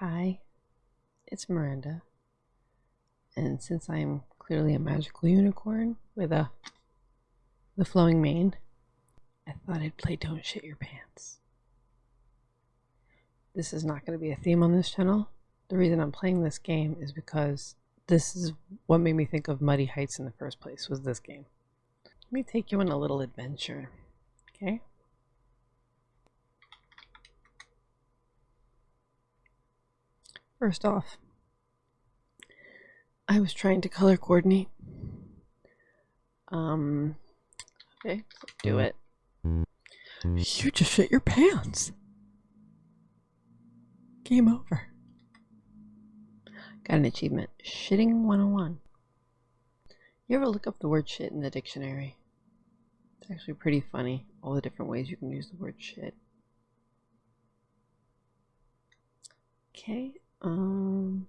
Hi, it's Miranda. And since I'm clearly a magical unicorn with a the flowing mane, I thought I'd play Don't Shit Your Pants. This is not going to be a theme on this channel. The reason I'm playing this game is because this is what made me think of Muddy Heights in the first place was this game. Let me take you on a little adventure, okay? First off, I was trying to color coordinate. Um, okay, do it. You just shit your pants. Game over. Got an achievement. Shitting 101. You ever look up the word shit in the dictionary? It's actually pretty funny, all the different ways you can use the word shit. Okay, um...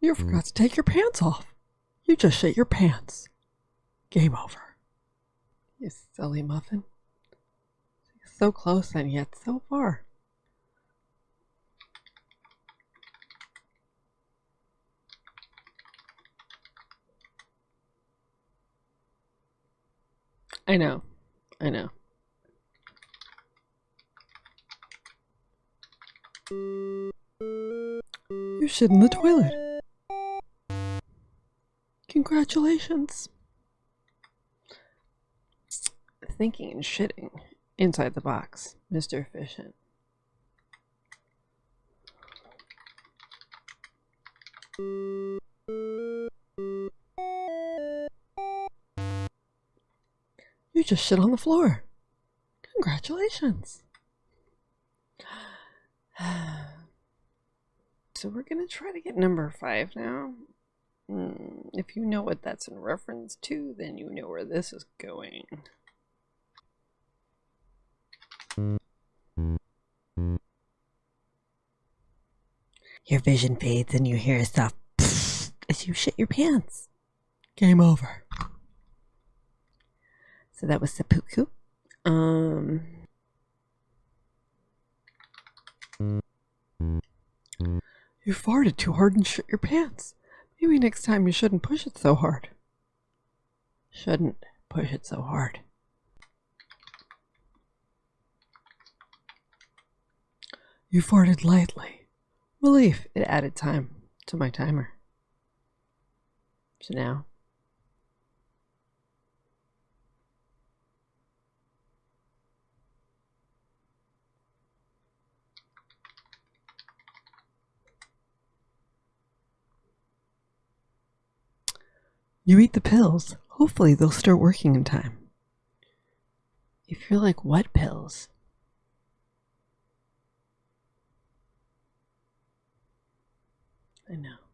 You forgot to take your pants off. You just shit your pants. Game over. You silly muffin. So close and yet so far. I know. I know. You shit in the toilet. Congratulations. Thinking and shitting inside the box, Mr. Efficient. You just shit on the floor. Congratulations. So we're going to try to get number five now. Mm, if you know what that's in reference to, then you know where this is going. Your vision fades and you hear a soft as you shit your pants. Game over. So that was seppuku. Um. You farted too hard and shit your pants. Maybe next time you shouldn't push it so hard. Shouldn't push it so hard. You farted lightly. Relief, it added time to my timer. So now. You eat the pills. Hopefully they'll start working in time. If you're like, what pills? I know.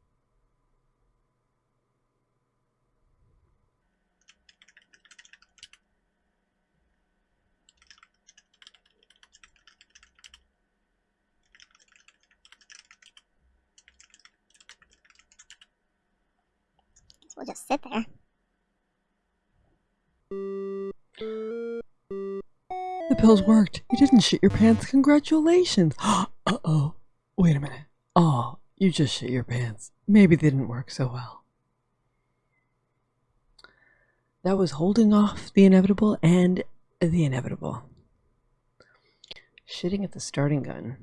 We'll just sit there. The pills worked. You didn't shit your pants. Congratulations. Uh-oh. Wait a minute. Oh, you just shit your pants. Maybe they didn't work so well. That was holding off the inevitable and the inevitable. Shitting at the starting gun.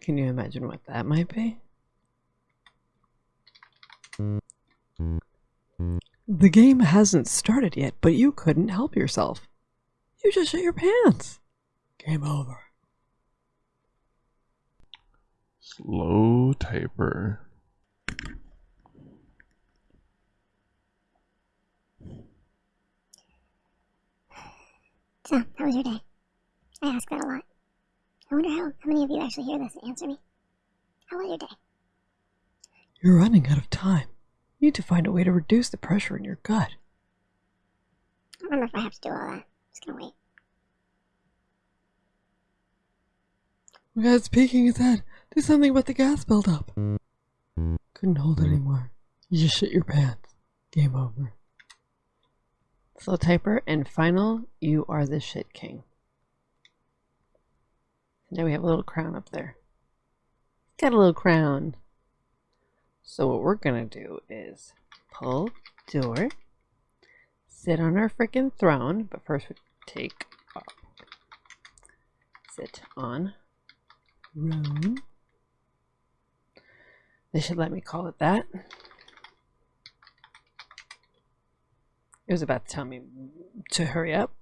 Can you imagine what that might be? The game hasn't started yet, but you couldn't help yourself. You just shit your pants. Game over. Slow taper. So, how was your day? I ask that a lot. I wonder how, how many of you actually hear this and answer me. How was your day? You're running out of time. You need to find a way to reduce the pressure in your gut. I don't know if I have to do all that. I'm just gonna wait. My guy's peeking his head. Do something about the gas buildup. Couldn't hold it anymore. You just shit your pants. Game over. Slow typer. And final, you are the shit king. Now we have a little crown up there. Got a little crown. So what we're gonna do is pull door, sit on our freaking throne, but first we take off. Sit on room. They should let me call it that. It was about to tell me to hurry up.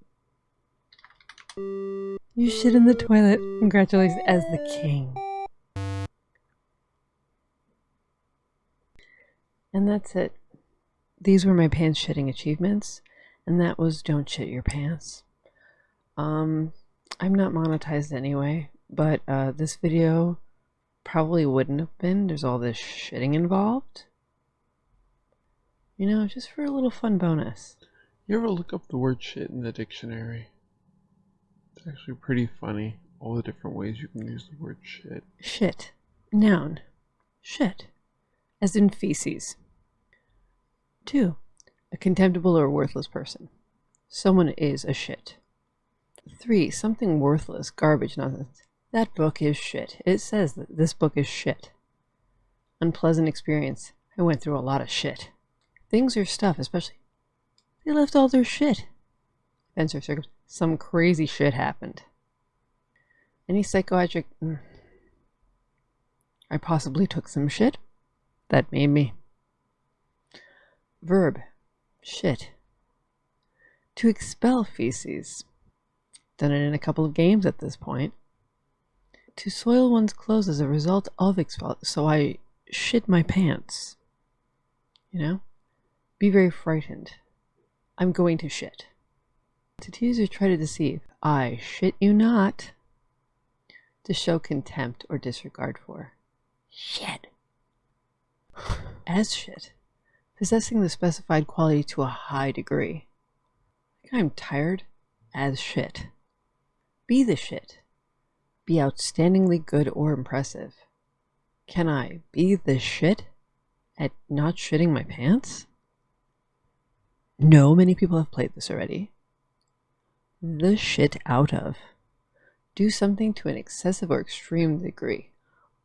You shit in the toilet. Congratulations as the king. And that's it. These were my pants shitting achievements, and that was don't shit your pants. Um, I'm not monetized anyway, but uh, this video probably wouldn't have been. There's all this shitting involved. You know, just for a little fun bonus. You ever look up the word shit in the dictionary? It's actually pretty funny. All the different ways you can use the word shit. Shit. Noun. Shit. As in feces. 2. A contemptible or worthless person. Someone is a shit. 3. Something worthless, garbage, nonsense. That book is shit. It says that this book is shit. Unpleasant experience. I went through a lot of shit. Things are stuff, especially. They left all their shit. Events or circumstances. Some crazy shit happened. Any psychiatric. mm. I possibly took some shit. That made me. Verb. Shit. To expel feces. Done it in a couple of games at this point. To soil one's clothes as a result of expel. So I shit my pants. You know? Be very frightened. I'm going to shit. To tease or try to deceive. I shit you not. To show contempt or disregard for. Shit. As shit. Possessing the specified quality to a high degree. I'm tired as shit. Be the shit. Be outstandingly good or impressive. Can I be the shit at not shitting my pants? No, many people have played this already. The shit out of. Do something to an excessive or extreme degree.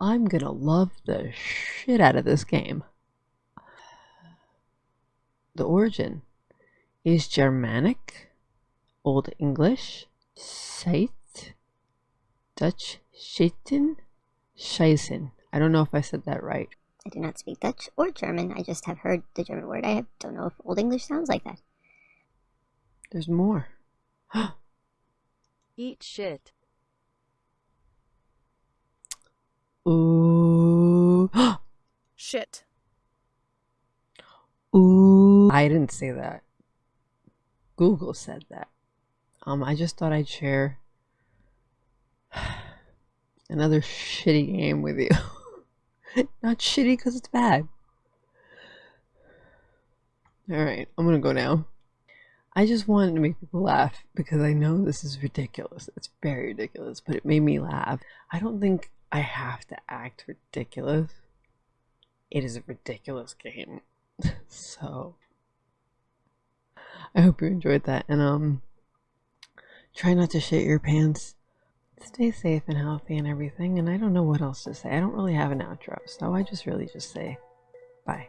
I'm gonna love the shit out of this game. The origin is Germanic, Old English, Seit, Dutch Schitten, Scheißen. I don't know if I said that right. I do not speak Dutch or German. I just have heard the German word. I don't know if Old English sounds like that. There's more. Eat shit. Ooh. Shit. Ooh. I didn't say that. Google said that. Um, I just thought I'd share another shitty game with you. Not shitty because it's bad. Alright, I'm gonna go now. I just wanted to make people laugh because I know this is ridiculous. It's very ridiculous, but it made me laugh. I don't think I have to act ridiculous. It is a ridiculous game. so I hope you enjoyed that and um try not to shit your pants. Stay safe and healthy and everything and I don't know what else to say. I don't really have an outro, so I just really just say bye.